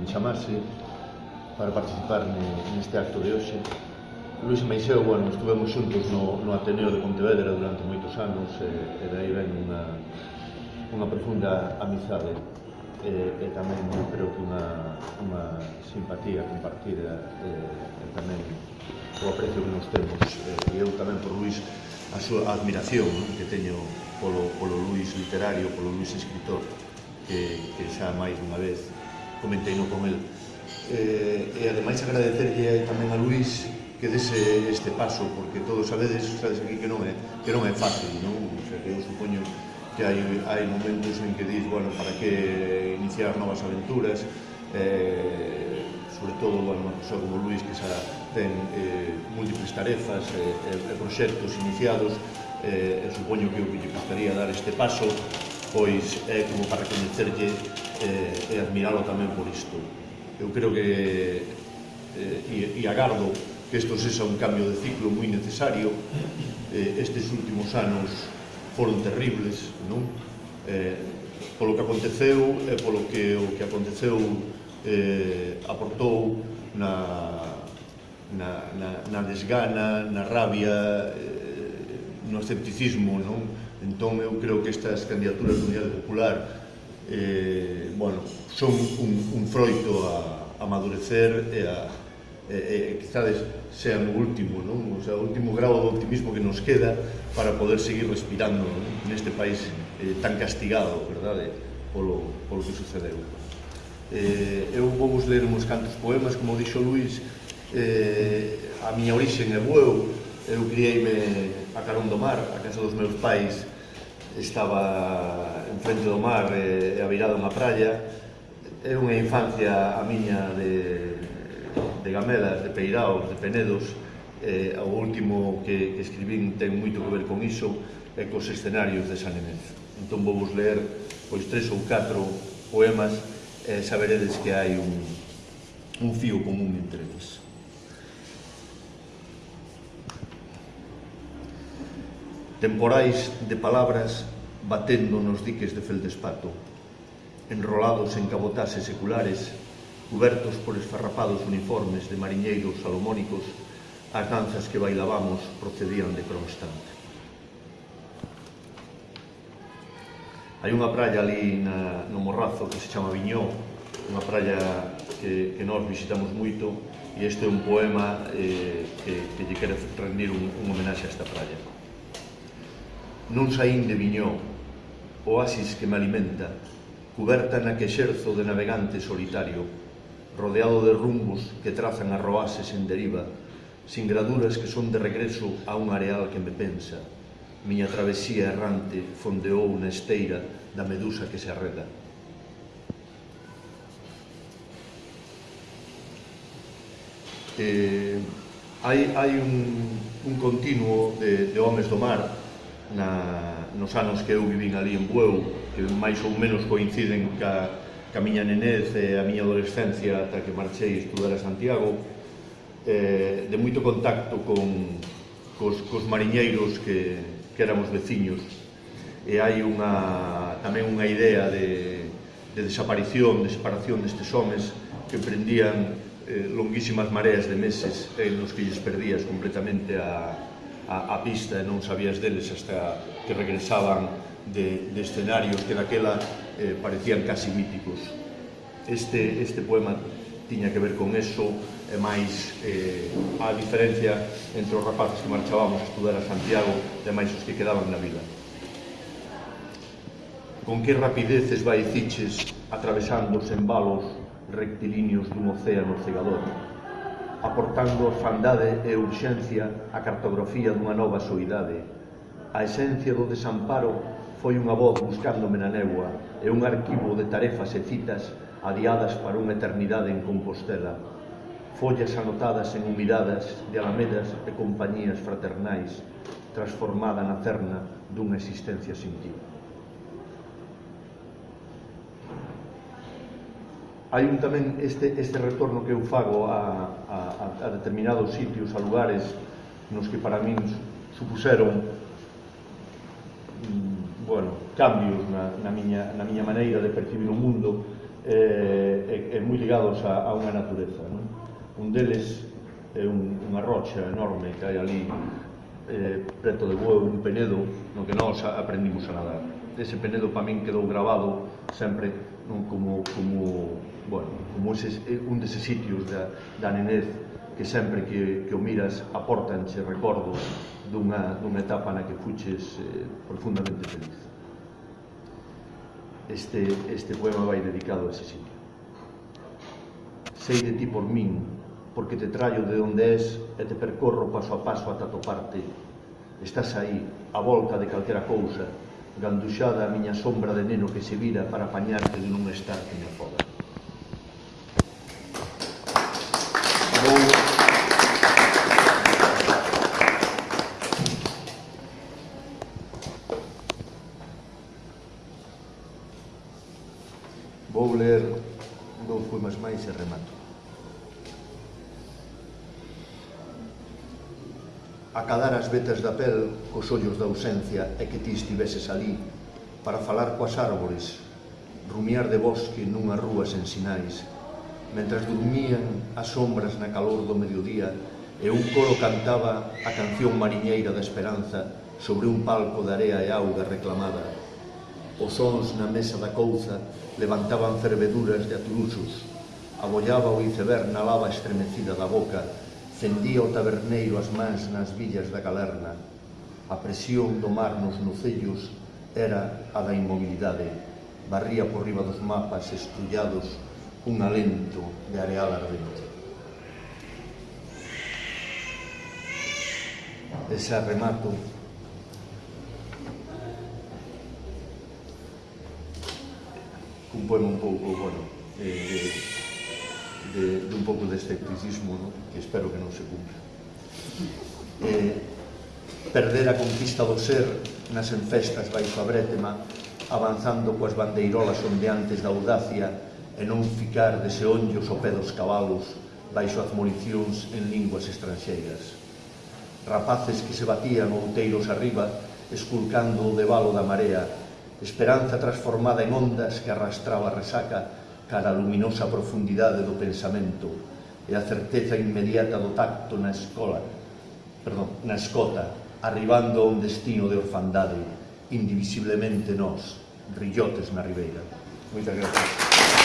me chamase para participar neste acto de hoxe. Luis Meixeu, bueno, estuvemos xuntos no, no Ateneo de Pontevedra durante moitos anos e, e dai ven unha, unha profunda amizade e, e tamén eu creo que unha, unha simpatía compartida e, e tamén o aprecio que nos temos e eu tamén por Luis a súa admiración non? que teño polo, polo Luis literario, polo Luis escritor que, que xa máis unha vez comentei no con el. Eh, e ademais agradecerlle tamén a Luís que dese este paso, porque todos sabedes, sabedes aquí que non é, que non é fácil, non? O sea, que eu supoño que hai, hai momentos en que dis, bueno, para que iniciar novas aventuras, eh, sobre todo, bueno, unha persoa como Luís que xa ten eh, múltiples tarefas eh, e eh, eh, proxectos iniciados, eh, supoño que o que lle gustaría dar este paso, pois é eh, como para coñecerlle eh, e admiralo tamén por isto. Eu creo que, eh, e, e agardo, que isto sexa un cambio de ciclo moi necesario. Eh, estes últimos anos foron terribles, non? Eh, polo que aconteceu e polo que o que aconteceu eh, aportou na, na, na, na desgana, na rabia, eh, no escepticismo, non? Entón eu creo que estas candidaturas de Unidade Popular eh, bueno, son un, un froito a, a madurecer e a e, e, quizades sean o último, non? O sea, o último grau de optimismo que nos queda para poder seguir respirando non? neste país eh, tan castigado, verdade, polo, polo que sucedeu. Eh, eu vou vos ler uns cantos poemas, como dixo Luís, eh, a miña orixen é bueu, eu criei-me a Carón do Mar, a casa dos meus pais estaba en frente do mar eh, e, e virada unha praia. É unha infancia a miña de, de Gamelas, de Peiraos, de Penedos. Eh, o último que, que escribín ten moito que ver con iso e cos escenarios de San Emenzo. Entón vou vos ler pois tres ou catro poemas e saberedes que hai un, un fío común entre eles. temporais de palabras batendo nos diques de feldespato, enrolados en cabotaxes seculares, cubertos por esfarrapados uniformes de mariñeiros salomónicos, as danzas que bailábamos procedían de Kronstadt. Hai unha praia ali na, no Morrazo que se chama Viñó, unha praia que, que nós visitamos moito e este é un poema eh, que, que lle quere rendir un, un homenaxe a esta praia. Non saín de Viñó, oasis que me alimenta, cuberta na que xerzo de navegante solitario, rodeado de rumbos que trazan arroases en deriva, sin graduras que son de regreso a un areal que me pensa. Miña travesía errante fondeou na esteira da medusa que se arreda. Eh, hai, hai un, un continuo de, de Homes do Mar na, nos anos que eu vivín ali en Bueu, que máis ou menos coinciden ca, ca miña nenez e a miña adolescencia ata que marchei estudar a Santiago, eh, de moito contacto con, cos, cos mariñeiros que, que éramos veciños. E hai unha, tamén unha idea de, de desaparición, de separación destes homes que prendían eh, longuísimas mareas de meses eh, nos que lles perdías completamente a, a, a pista e non sabías deles hasta que regresaban de, de escenarios que daquela eh, parecían casi míticos. Este, este poema tiña que ver con eso, e máis eh, a diferencia entre os rapaces que marchábamos a estudar a Santiago e máis os que quedaban na vila. Con que rapidez ciches atravesando os embalos rectilíneos dun océano cegador, aportando orfandade e urxencia a cartografía dunha nova soidade. A esencia do desamparo foi unha voz buscándome na negua e un arquivo de tarefas e citas adiadas para unha eternidade en Compostela. Follas anotadas en humidadas de alamedas e compañías fraternais transformada na cerna dunha existencia sin ti. hai un tamén este, este retorno que eu fago a, a, a determinados sitios, a lugares nos que para min supuseron mm, bueno, cambios na, na, miña, na miña maneira de percibir o mundo eh, e, e moi ligados a, a unha natureza. Non? Un deles é un, unha rocha enorme que hai ali eh, preto de Bueu, un penedo, no que nós aprendimos a nadar ese Penedo para min quedou grabado sempre non como, como, bueno, como ese, eh, un deses sitios da, da nenez que sempre que, que o miras aportanche recordos dunha, dunha etapa na que fuches eh, profundamente feliz. Este, este poema vai dedicado a ese sitio. Sei de ti por min, porque te traio de onde és e te percorro paso a paso ata toparte. Estás aí, a volta de calquera cousa, ganduxada a miña sombra de neno que se vira para apañarte de non estar que me afoga. Vou... Vou ler dous poemas máis e remato. acadar as vetas da pel cos ollos da ausencia e que ti estiveses ali para falar coas árbores, rumiar de bosque nunha rúa sen sinais, mentras dormían as sombras na calor do mediodía e un coro cantaba a canción mariñeira da esperanza sobre un palco de area e auga reclamada. Os sons na mesa da couza levantaban ferveduras de aturuxos, abollaba o iceberg na lava estremecida da boca Cendía o taberneiro as mans nas villas da galerna. A presión do mar nos nocellos era a da inmobilidade. Barría por riba dos mapas estrullados un alento de areal ardente. Ese remato un poema un pouco, bueno, eh, eh de, de un pouco de escepticismo, ¿no? que espero que non se cumpla. Eh, perder a conquista do ser nas enfestas baixo a brétema, avanzando coas bandeirolas ondeantes da audacia e non ficar de onllos o pé dos cabalos baixo as municións en linguas estranxeiras. Rapaces que se batían outeiros arriba, esculcando o debalo da marea, esperanza transformada en ondas que arrastraba a resaca cara a luminosa profundidade do pensamento e a certeza inmediata do tacto na escola, perdón, na escota, arribando a un destino de orfandade, indivisiblemente nós, rillotes na ribeira. Moitas gracias.